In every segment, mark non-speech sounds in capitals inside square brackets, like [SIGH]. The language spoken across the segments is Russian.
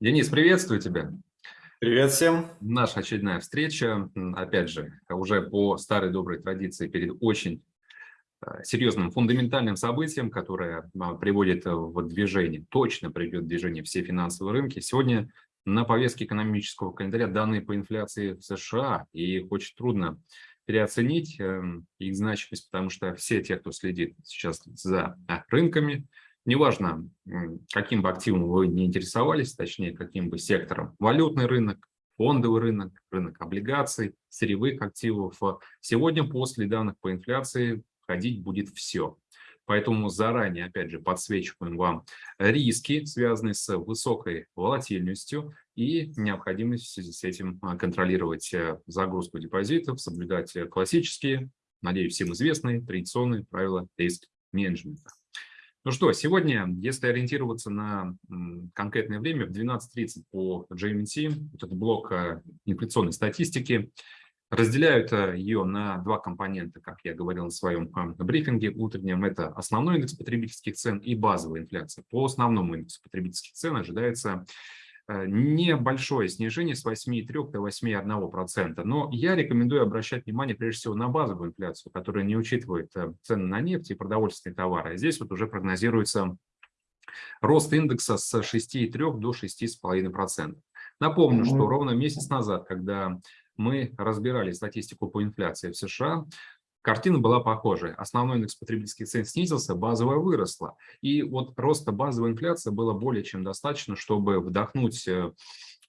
Денис, приветствую тебя. Привет всем. Наша очередная встреча, опять же, уже по старой доброй традиции перед очень э, серьезным фундаментальным событием, которое а, приводит в движение, точно приведет в движение все финансовые рынки. Сегодня на повестке экономического календаря данные по инфляции в США, и их очень трудно переоценить эм, их значимость, потому что все те, кто следит сейчас за а, рынками, неважно, каким бы активом вы не интересовались, точнее, каким бы сектором, валютный рынок, фондовый рынок, рынок облигаций, сырьевых активов, сегодня после данных по инфляции ходить будет все. Поэтому заранее, опять же, подсвечиваем вам риски, связанные с высокой волатильностью и необходимость с этим а, контролировать э, загрузку депозитов, соблюдать классические, надеюсь, всем известные традиционные правила риск-менеджмента. Ну что, сегодня, если ориентироваться на конкретное время, в 12.30 по GMT, вот этот блок э, инфляционной статистики, разделяют ее на два компонента, как я говорил на своем э, брифинге утреннем. Это основной индекс потребительских цен и базовая инфляция. По основному индексу потребительских цен ожидается небольшое снижение с 8,3 до 8,1%. Но я рекомендую обращать внимание прежде всего на базовую инфляцию, которая не учитывает э, цены на нефть и продовольственные товары. А здесь вот уже прогнозируется рост индекса с 6,3 до 6,5%. Напомню, что ровно месяц назад, когда мы разбирали статистику по инфляции в США, Картина была похожая. Основной индекс потребительских цен снизился, базовая выросла. И вот роста базовой инфляции было более чем достаточно, чтобы вдохнуть э,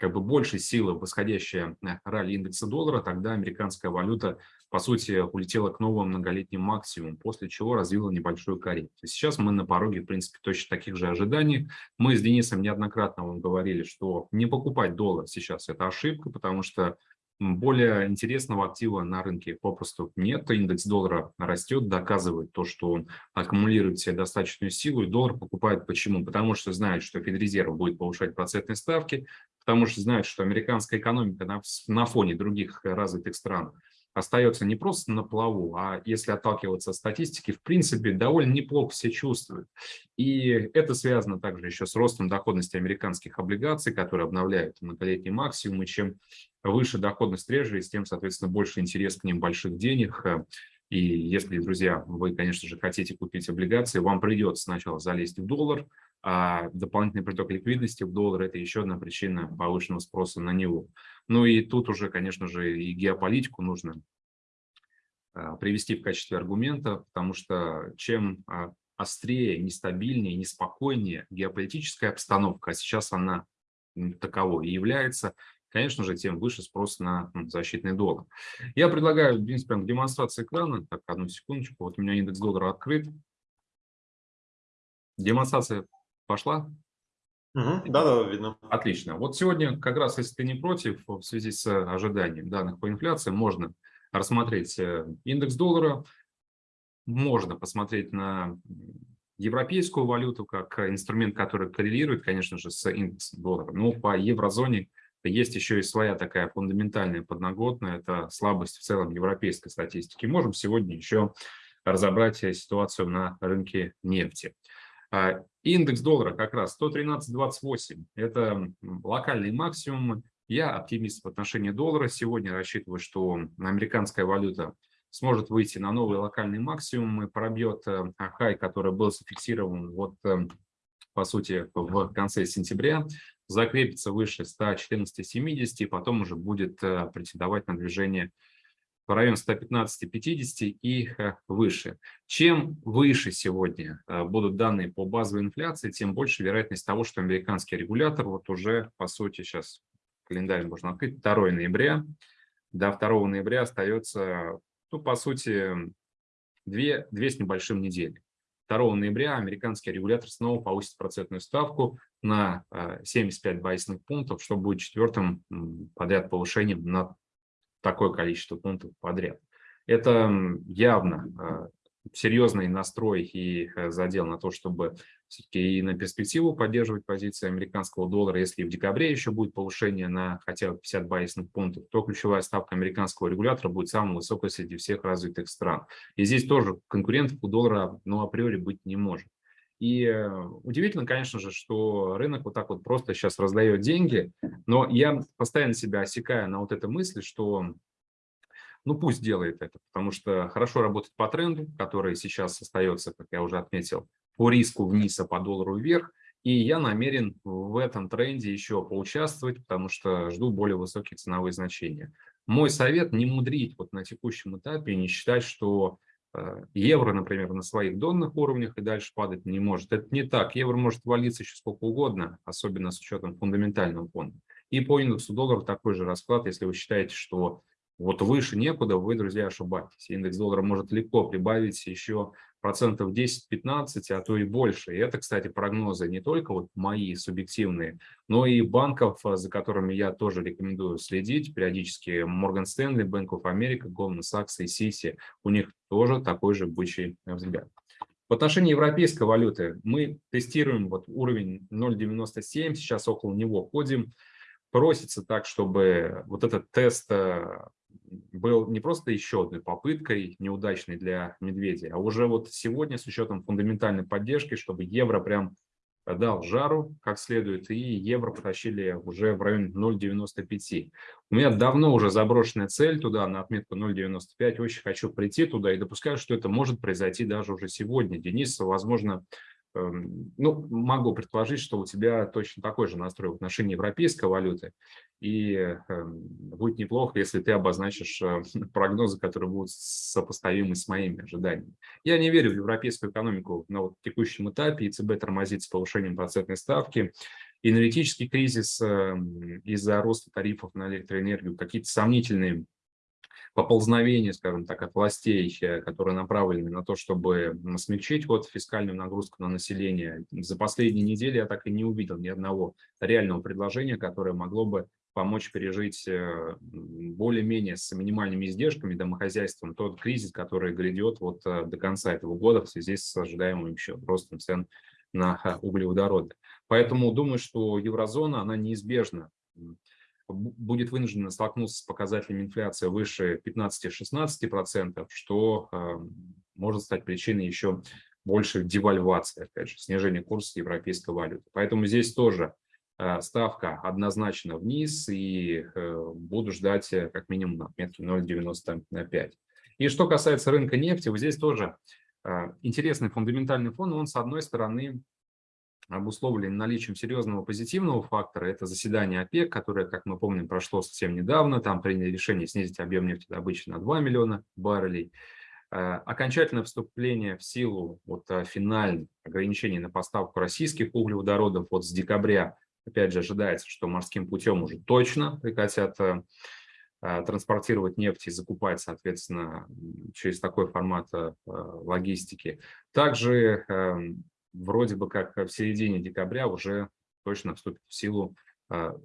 как бы больше силы в восходящее э, ралли индекса доллара, тогда американская валюта, по сути, улетела к новым многолетним максимумам, после чего развила небольшую коррекцию. Сейчас мы на пороге, в принципе, точно таких же ожиданий. Мы с Денисом неоднократно вам говорили, что не покупать доллар сейчас – это ошибка, потому что более интересного актива на рынке попросту нет. Индекс доллара растет, доказывает то, что он аккумулирует себе достаточную силу, и доллар покупает почему? Потому что знает, что Федрезерв будет повышать процентные ставки, потому что знает, что американская экономика на, на фоне других развитых стран остается не просто на плаву, а если отталкиваться от статистики, в принципе, довольно неплохо себя чувствует. И это связано также еще с ростом доходности американских облигаций, которые обновляют многолетний максимум, и чем выше доходность трежери, тем, соответственно, больше интерес к ним больших денег. И если, друзья, вы, конечно же, хотите купить облигации, вам придется сначала залезть в доллар, а дополнительный приток ликвидности в доллар – это еще одна причина повышенного спроса на него. Ну и тут уже, конечно же, и геополитику нужно а, привести в качестве аргумента, потому что чем а, острее, нестабильнее, неспокойнее геополитическая обстановка, а сейчас она таковой и является, конечно же, тем выше спрос на защитный доллар. Я предлагаю, в принципе, демонстрацию экрана. Так, одну секундочку. Вот у меня индекс доллара открыт. Демонстрация пошла? Да, да, видно. Отлично. Вот сегодня, как раз, если ты не против, в связи с ожиданием данных по инфляции, можно рассмотреть э, индекс доллара, можно посмотреть на европейскую валюту как инструмент, который коррелирует, конечно же, с индексом доллара. Но по еврозоне есть еще и своя такая фундаментальная подноготная, это слабость в целом европейской статистики. Можем сегодня еще разобрать ситуацию на рынке нефти. А, индекс доллара как раз 113.28, это локальный максимум. Я оптимист в отношении доллара. Сегодня рассчитываю, что американская валюта сможет выйти на новый локальный максимум и пробьет э, хай, который был зафиксирован вот э, по сути в конце сентября закрепится выше 114,70 и потом уже будет э, претендовать на движение в район 115-50 и выше. Чем выше сегодня э, будут данные по базовой инфляции, тем больше вероятность того, что американский регулятор вот уже, по сути, сейчас календарь можно открыть, 2 ноября, до 2 ноября остается, ну, по сути, 2, 2 с небольшим недели. 2 ноября американский регулятор снова повысит процентную ставку на 75 э, базисных пунктов, что будет четвертым подряд повышением на такое количество пунктов подряд. Это явно э, серьезный настрой и э, задел на то, чтобы все-таки и на перспективу поддерживать позиции американского доллара. Если в декабре еще будет повышение на хотя бы 50 базисных пунктов, то ключевая ставка американского регулятора будет самой высокой среди всех развитых стран. И здесь тоже конкурентов у доллара ну, априори быть не может. И э, удивительно, конечно же, что рынок вот так вот просто сейчас раздает деньги, но я постоянно себя осекаю на вот этой мысли, что ну пусть делает это, потому что хорошо работает по тренду, который сейчас остается, как я уже отметил, по риску вниз, а по доллару вверх. И я намерен в этом тренде еще поучаствовать, потому что жду более высокие ценовые значения. Мой совет не мудрить вот на текущем этапе не считать, что евро, например, на своих донных уровнях и дальше падать не может. Это не так. Евро может валиться еще сколько угодно, особенно с учетом фундаментального фонда. И по индексу доллара такой же расклад, если вы считаете, что вот выше некуда, вы, друзья, ошибаетесь. Индекс доллара может легко прибавить еще процентов 10-15, а то и больше. И это, кстати, прогнозы не только вот мои субъективные, но и банков, за которыми я тоже рекомендую следить периодически. Morgan Stanley, Bank of America, Goldman Sachs и Citi. У них тоже такой же бычий взгляд. В отношении европейской валюты мы тестируем вот уровень 0.97, сейчас около него ходим. Просится так, чтобы вот этот тест э, был не просто еще одной попыткой неудачной для медведя, а уже вот сегодня с учетом фундаментальной поддержки, чтобы евро прям дал жару как следует, и евро потащили уже в районе 0,95. У меня давно уже заброшенная цель туда, на отметку 0,95. Очень хочу прийти туда и допускаю, что это может произойти даже уже сегодня. Денис, возможно, ну, могу предположить, что у тебя точно такой же настрой в отношении европейской валюты, и эм, будет неплохо, если ты обозначишь э, [LAUGHS] прогнозы, которые будут сопоставимы с моими ожиданиями. Я не верю в европейскую экономику на вот текущем этапе, ЕЦБ тормозит с повышением процентной ставки, энергетический кризис эм, из-за роста тарифов на электроэнергию, какие-то сомнительные поползновения, скажем так, от властей, э, которые направлены на то, чтобы смягчить вот фискальную нагрузку на население. За последние недели я так и не увидел ни одного реального предложения, которое могло бы помочь пережить э, более-менее с минимальными издержками домохозяйством тот кризис, который грядет вот э, до конца этого года в связи с ожидаемым еще ростом цен на углеводороды. Поэтому думаю, что еврозона, она неизбежно будет вынуждена столкнуться с показателями инфляции выше 15-16%, что э, может стать причиной еще больше девальвации, опять же, снижения курса европейской валюты. Поэтому здесь тоже э, ставка однозначно вниз, и э, буду ждать э, как минимум на отметке 0,95. И что касается рынка нефти, вот здесь тоже интересный фундаментальный фон, он с одной стороны обусловлен наличием серьезного позитивного фактора. Это заседание ОПЕК, которое, как мы помним, прошло совсем недавно. Там приняли решение снизить объем нефтедобычи на 2 миллиона баррелей. Э, окончательное вступление в силу вот, э, финальных ограничений на поставку российских углеводородов вот с декабря, опять же, ожидается, что морским путем уже точно прекратят э, транспортировать нефть и закупать, соответственно, через такой формат логистики. Также эм, вроде бы как в середине декабря уже точно вступит в силу а,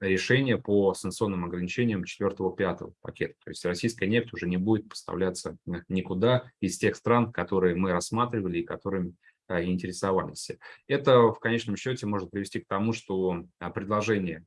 решение по санкционным ограничениям 4-5 пакета. То есть российская нефть уже не будет поставляться никуда из тех стран, которые мы рассматривали и которыми а, интересовались. Это в конечном счете может привести к тому, что а, предложение,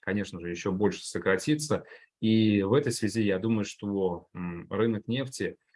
конечно же, еще больше сократится. И в этой связи я думаю, что рынок нефти –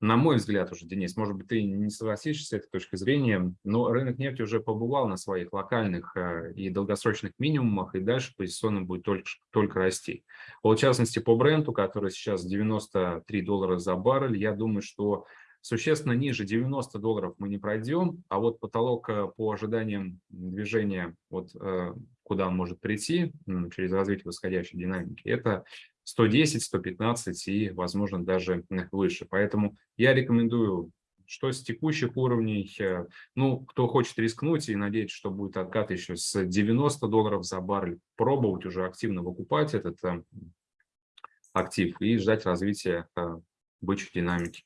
на мой взгляд уже, Денис, может быть, ты не согласишься с этой точки зрения, но рынок нефти уже побывал на своих локальных э, и долгосрочных минимумах, и дальше позиционно будет только, только расти. Вот, в частности, по бренду, который сейчас 93 доллара за баррель, я думаю, что существенно ниже 90 долларов мы не пройдем, а вот потолок э, по ожиданиям движения, вот э, куда он может прийти через развитие восходящей динамики, это 110, 115 и, возможно, даже выше. Поэтому я рекомендую, что с текущих уровней, э, ну, кто хочет рискнуть и надеяться, что будет откат еще с 90 долларов за баррель, пробовать уже активно выкупать этот э, актив и ждать развития э, бычьей динамики.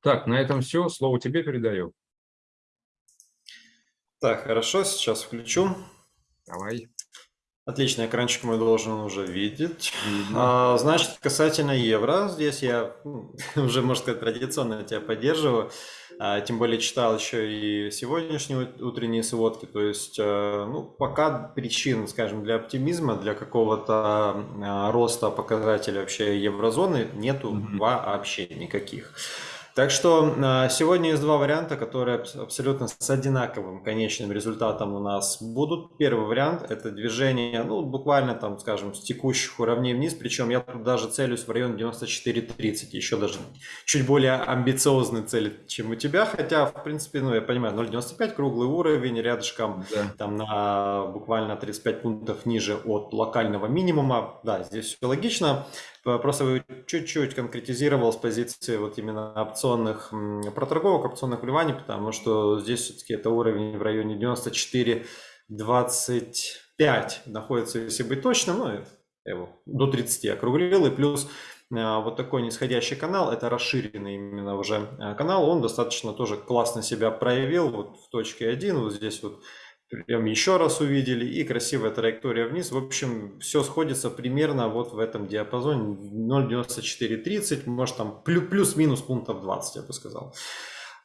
Так, на этом все. Слово тебе передаю. Так, хорошо, сейчас включу. Давай. Отлично, экранчик мой должен уже видеть. А, значит, касательно евро, здесь я ну, [LAUGHS] уже, можно сказать, традиционно тебя поддерживаю. А, тем более читал еще и сегодняшние утренние сводки. То есть, а, ну, пока причин, скажем, для оптимизма, для какого-то а, роста показателей вообще еврозоны нету mm-hmm. вообще никаких. Так что а, сегодня есть два варианта, которые абсолютно с одинаковым конечным результатом у нас будут. Первый вариант – это движение, ну, буквально там, скажем, с текущих уровней вниз, причем я тут даже целюсь в район 94.30, еще даже чуть более амбициозный цель, чем у тебя, хотя, в принципе, ну, я понимаю, 0.95 круглый уровень, рядышком да. там на буквально 35 пунктов ниже от локального минимума, да, здесь все логично. Просто чуть-чуть конкретизировал с позиции вот именно опционных проторговок, опционных вливаний, потому что здесь все-таки это уровень в районе 94-25 находится, если быть точным, ну, я его до 30 округлил, и плюс а, вот такой нисходящий канал, это расширенный именно уже а, канал, он достаточно тоже классно себя проявил, вот в точке 1, вот здесь вот прям еще раз увидели, и красивая траектория вниз. В общем, все сходится примерно вот в этом диапазоне 0.9430, может там плюс-минус пунктов 20, я бы сказал.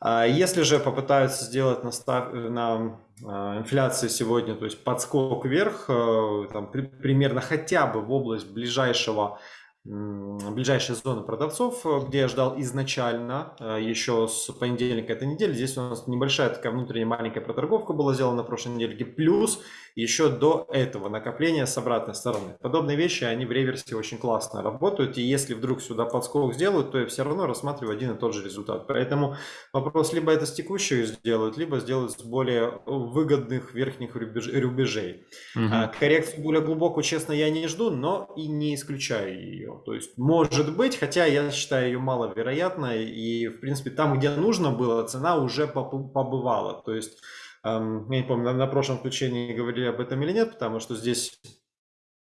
А если же попытаются сделать на, став... на а, инфляции сегодня, то есть подскок вверх, э, там, примерно хотя бы в область ближайшего ближайшие зоны продавцов, э, где я ждал изначально, э, еще с понедельника этой недели. Здесь у нас небольшая такая внутренняя маленькая проторговка была сделана на прошлой неделе. Плюс еще до этого накопления с обратной стороны. Подобные вещи, они в реверсе очень классно работают. И если вдруг сюда подскок сделают, то я все равно рассматриваю один и тот же результат. Поэтому вопрос либо это с текущей сделают, либо сделают с более выгодных верхних рубежей. Угу. Коррекцию более глубокую, честно, я не жду, но и не исключаю ее. То есть может быть, хотя я считаю ее маловероятной. И в принципе там, где нужно было, цена уже побывала. То есть я не помню, на, прошлом включении говорили об этом или нет, потому что здесь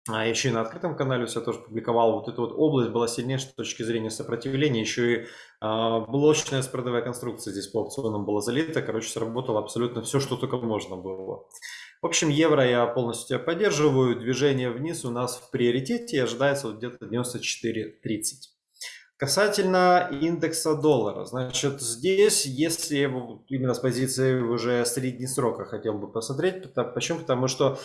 а еще и на открытом канале все тоже публиковал. Вот эта вот область была сильнейшей с точки зрения сопротивления. Еще и а, блочная спредовая конструкция здесь по опционам была залита. Короче, сработало абсолютно все, что только можно было. В общем, евро я полностью тебя поддерживаю. Движение вниз у нас в приоритете ожидается вот где-то 94.30. Касательно индекса доллара, значит, здесь, если именно с позиции уже средней срока хотел бы посмотреть, почему? Потому что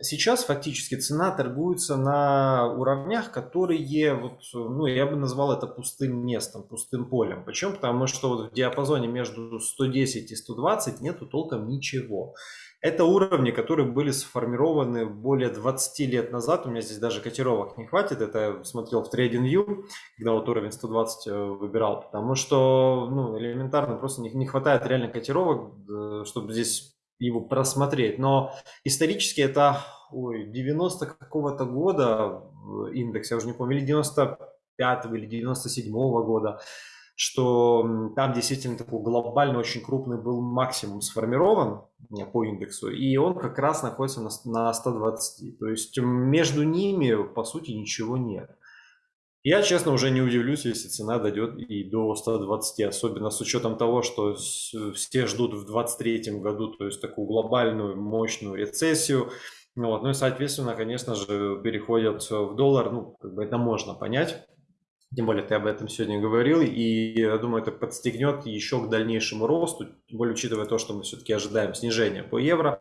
сейчас фактически цена торгуется на уровнях, которые, вот, ну, я бы назвал это пустым местом, пустым полем. Почему? Потому что вот в диапазоне между 110 и 120 нету толком ничего. Это уровни, которые были сформированы более 20 лет назад. У меня здесь даже котировок не хватит. Это я смотрел в TradingView, когда вот уровень 120 э, выбирал. Потому что ну, элементарно просто не, не хватает реально котировок, э, чтобы здесь его просмотреть. Но исторически это ой, 90 какого-то года индекс, я уже не помню, или 95 или 97 -го года что там действительно такой глобально очень крупный был максимум сформирован по индексу, и он как раз находится на, на 120. То есть между ними, по сути, ничего нет. Я, честно, уже не удивлюсь, если цена дойдет и до 120, особенно с учетом того, что все ждут в 2023 году, то есть такую глобальную мощную рецессию. Вот. Ну и, соответственно, конечно же, переходят в доллар, ну, как бы это можно понять. Тем более ты об этом сегодня говорил, и я думаю, это подстегнет еще к дальнейшему росту, тем более учитывая то, что мы все-таки ожидаем снижения по евро.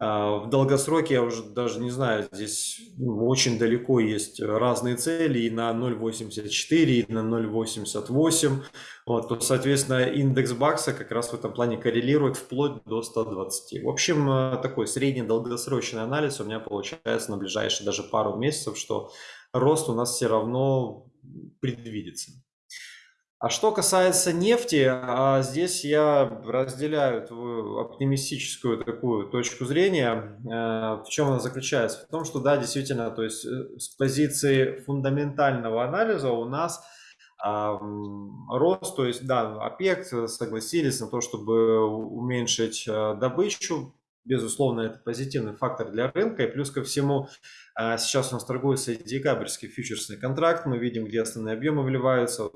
А, в долгосроке я уже даже не знаю, здесь ну, очень далеко есть разные цели и на 0.84, и на 0.88. Вот, то, соответственно, индекс бакса как раз в этом плане коррелирует вплоть до 120. В общем, э, такой средний долгосрочный анализ у меня получается на ближайшие даже пару месяцев, что рост у нас все равно предвидится. А что касается нефти, а здесь я разделяю твою оптимистическую такую точку зрения. Э, в чем она заключается? В том, что да, действительно, то есть э, с позиции фундаментального анализа у нас рост, то есть да, ОПЕК согласились на то, чтобы уменьшить э, добычу, безусловно, это позитивный фактор для рынка. И плюс ко всему, а, сейчас у нас торгуется декабрьский фьючерсный контракт. Мы видим, где основные объемы вливаются.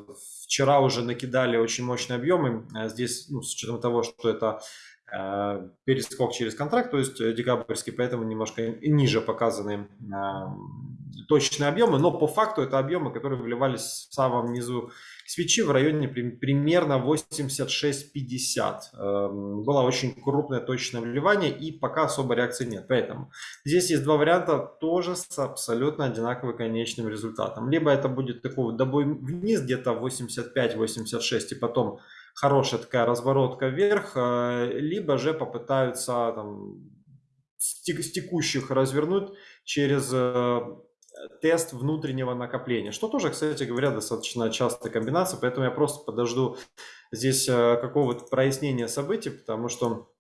Вчера уже накидали очень мощные объемы. А здесь, ну, с учетом того, что это а, перескок через контракт, то есть декабрьский, поэтому немножко ниже показаны точные объемы, но по факту это объемы, которые вливались в самом низу свечи в районе примерно 86-50. Эм, было очень крупное точное вливание и пока особой реакции нет. Поэтому здесь есть два варианта тоже с абсолютно одинаковым конечным результатом. Либо это будет такой добой вниз где-то 85-86 и потом хорошая такая разворотка вверх, э, либо же попытаются там, с текущих развернуть через э, тест внутреннего накопления, что тоже, кстати говоря, достаточно частая комбинация, поэтому я просто подожду здесь э, какого-то прояснения событий, потому что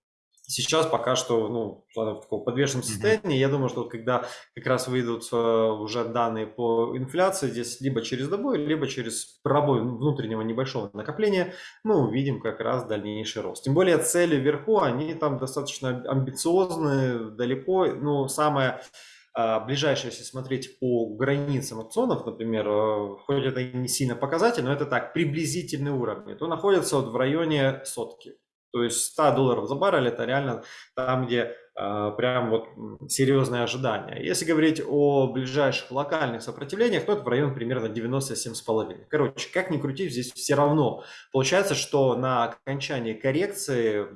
сейчас пока что ну, в таком подвешенном состоянии. Я думаю, что когда как раз выйдут э, уже данные по инфляции, здесь либо через добой, либо через пробой внутреннего небольшого накопления, мы увидим как раз дальнейший рост. Тем более цели вверху, они там достаточно амбициозные, далеко. Ну, самое а, ближайшее, если смотреть по границам опционов, например, э, хоть это не сильно показатель, но это так, приблизительный уровень, то находится вот в районе сотки. То есть 100 долларов за баррель это реально там, где э, прям вот серьезные ожидания. Если говорить о ближайших локальных сопротивлениях, то это в район примерно 97,5. Короче, как ни крути, здесь все равно получается, что на окончании коррекции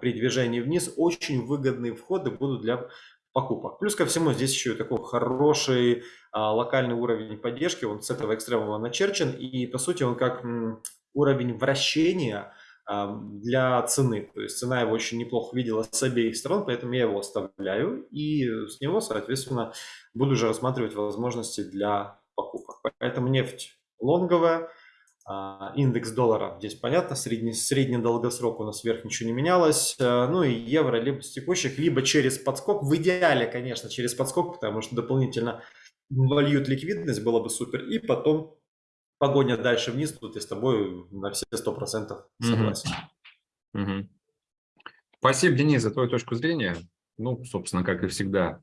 при движении вниз очень выгодные входы будут для покупок. Плюс ко всему здесь еще и такой хороший а, локальный уровень поддержки, он с этого экстремума начерчен, и по сути он как м, уровень вращения а, для цены. То есть цена его очень неплохо видела с обеих сторон, поэтому я его оставляю, и с него, соответственно, буду уже рассматривать возможности для покупок. Поэтому нефть лонговая, индекс доллара здесь понятно, средний, средний долгосрок у нас вверх ничего не менялось. А, ну и евро либо с текущих, либо через подскок. В идеале, конечно, через подскок, потому что дополнительно вольют ликвидность, было бы супер. И потом погоня дальше вниз, тут я с тобой на все сто процентов согласен. Угу. Угу. Спасибо, Денис, за твою точку зрения. Ну, собственно, как и всегда,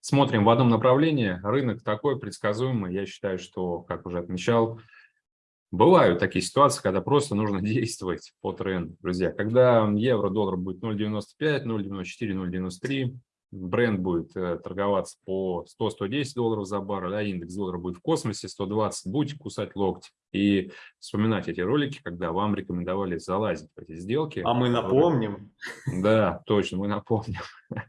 смотрим в одном направлении. Рынок такой предсказуемый. Я считаю, что, как уже отмечал, Бывают такие ситуации, когда просто нужно [LAUGHS] действовать по тренду, друзья. Когда евро-доллар будет 0,95, 0,94, 0,93, бренд будет э, торговаться по 100-110 долларов за баррель, а индекс доллара будет в космосе 120, будете кусать локти и вспоминать эти ролики, когда вам рекомендовали залазить в эти сделки. А мы напомним. Да, точно, мы напомним. [LAUGHS]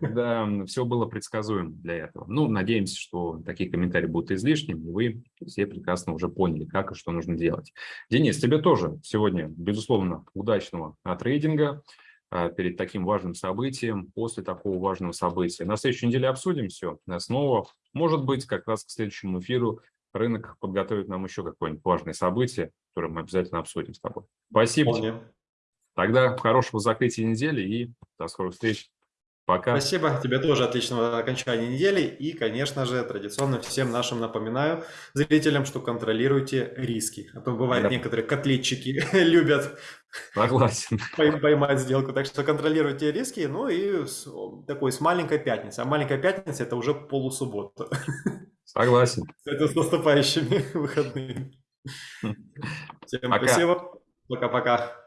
Да, все было предсказуемо для этого. Ну, надеемся, что такие комментарии будут излишними, и вы все прекрасно уже поняли, как и что нужно делать. Денис, тебе тоже сегодня, безусловно, удачного трейдинга а, перед таким важным событием, после такого важного события. На следующей неделе обсудим все снова. Может быть, как раз к следующему эфиру рынок подготовит нам еще какое-нибудь важное событие, которое мы обязательно обсудим с тобой. Спасибо. Вполне. Тогда хорошего закрытия недели и до скорых встреч. Пока. Спасибо. Тебе тоже отличного окончания недели. И, конечно же, традиционно всем нашим напоминаю, зрителям, что контролируйте риски. А то бывает, да. некоторые котлетчики [LAUGHS] любят Согласен. поймать сделку. Так что контролируйте риски. Ну и с, такой с маленькой пятницы. А маленькая пятница – это уже полусуббота. Согласен. [LAUGHS] Это с наступающими выходными. Всем Пока. спасибо. Пока-пока.